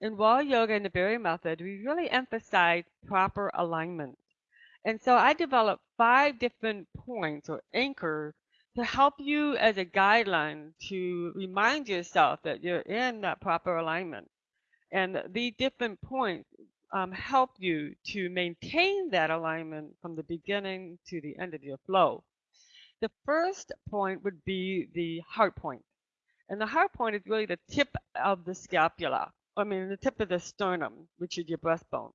in Raw Yoga and the Berry Method, we really emphasize proper alignment. And so I developed five different points or anchors to help you as a guideline to remind yourself that you're in that proper alignment. And these different points um, help you to maintain that alignment from the beginning to the end of your flow. The first point would be the heart point. And the heart point is really the tip of the scapula. I mean, the tip of the sternum, which is your breastbone.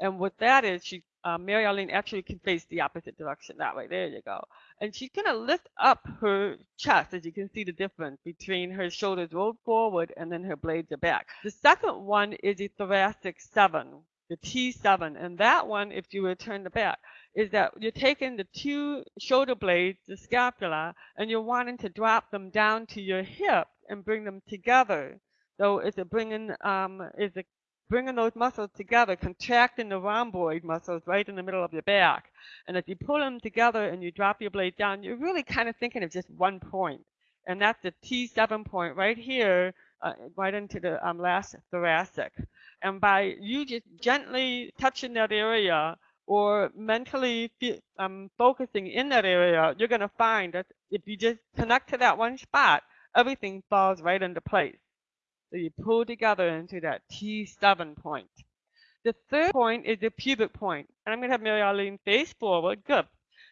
And what that is, she, uh, Mary Arlene actually can face the opposite direction that way. There you go. And she's going to lift up her chest, as you can see the difference between her shoulders rolled forward and then her blades are back. The second one is the thoracic seven, the T7. And that one, if you return the back, is that you're taking the two shoulder blades, the scapula, and you're wanting to drop them down to your hip and bring them together. So it's bringing, um, is bringing those muscles together, contracting the rhomboid muscles right in the middle of your back. And as you pull them together and you drop your blade down, you're really kind of thinking of just one. And that's the T7 point right here, uh, right into the um, last thoracic. And by you just gently touching that area or mentally um, focusing in that area, you're going to find that if you just connect to that one spot, everything falls right into place. So you pull together into that T7 point. The third point is the pubic point. And I'm going to have Mary Arlene face forward. Good.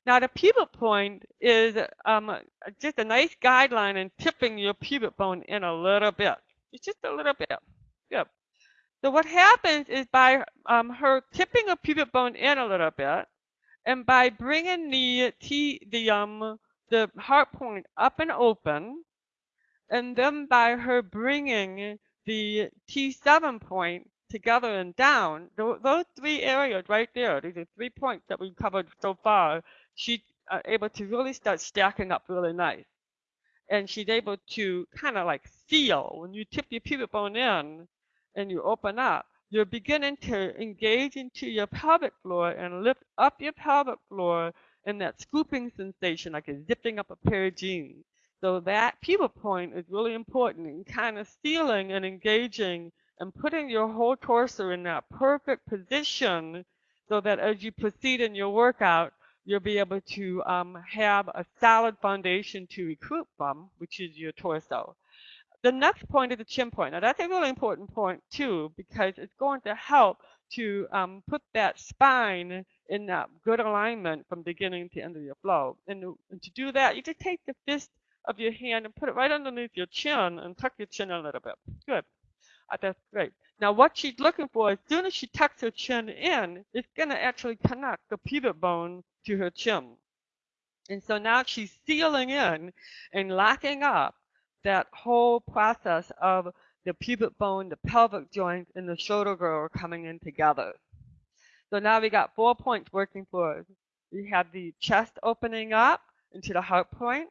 Now the pubic point is um, just a nice guideline in tipping your pubic bone in a little bit. It's just a little bit. Good. So what happens is by um, her tipping her pubic bone in a little bit, and by bringing the T, the um, the heart point up and open, and then by her bringing the T7 point together and down, those three areas right there, these are three points that we've covered so far, she's uh, able to really start stacking up really nice. And she's able to kind of like feel when you tip your pubic bone in and you open up, you're beginning to engage into your pelvic floor and lift up your pelvic floor in that scooping sensation, like a zipping up a pair of jeans. So that pubic point is really important in kind of sealing and engaging and putting your whole torso in that perfect position so that as you proceed in your workout, you'll be able to um, have a solid foundation to recruit from, which is your torso. The next point is the chin point. Now that's a really important point too, because it's going to help to um, put that spine in that good alignment from beginning to end of your flow. And to do that, you just take the fist of your hand and put it right underneath your chin and tuck your chin a little bit. Good. Uh, that's great. Now what she's looking for, as soon as she tucks her chin in, it's going to actually connect the pubic bone to her chin. And so now she's sealing in and locking up that whole process of the pubic bone, the pelvic joint, and the shoulder girdle coming in together. So now we got four points working for us. We have the chest opening up into the heart point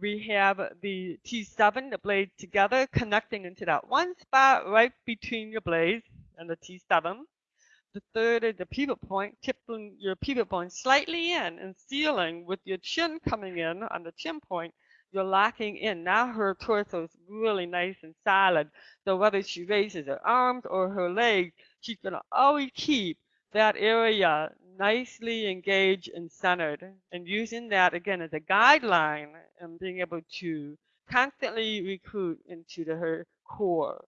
we have the T7, the blade together, connecting into that one spot right between your blades and the T7. The third is the pubic point, tipping your pubic point slightly in and sealing with your chin coming in on the chin point. You're locking in. Now her torso is really nice and solid. So whether she raises her arms or her legs, she's going to always keep that area nicely engaged and centered and using that again as a guideline and being able to constantly recruit into the, her core.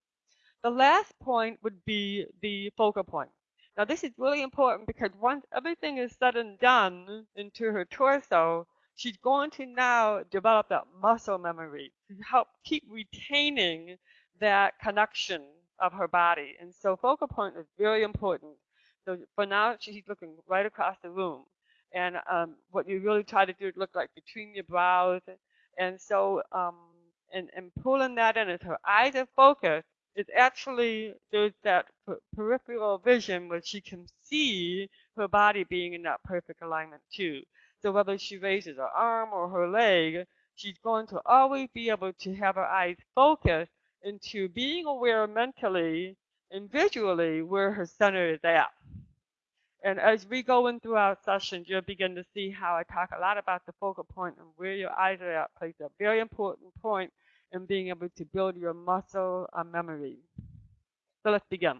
The last point would be the focal point. Now this is really important because once everything is said and done into her torso, she's going to now develop that muscle memory to help keep retaining that connection of her body. And so focal point is very important. So for now, she's looking right across the room. And um, what you really try to do is look like between your brows. And so, um, and, and pulling that in as her eyes are focused, it's actually, there's that peripheral vision where she can see her body being in that perfect alignment too. So whether she raises her arm or her leg, she's going to always be able to have her eyes focused into being aware mentally and visually where her center is at. And as we go in through our sessions, you'll begin to see how I talk a lot about the focal point and where your eyes are at plays a very important point in being able to build your muscle uh, memory. So let's begin.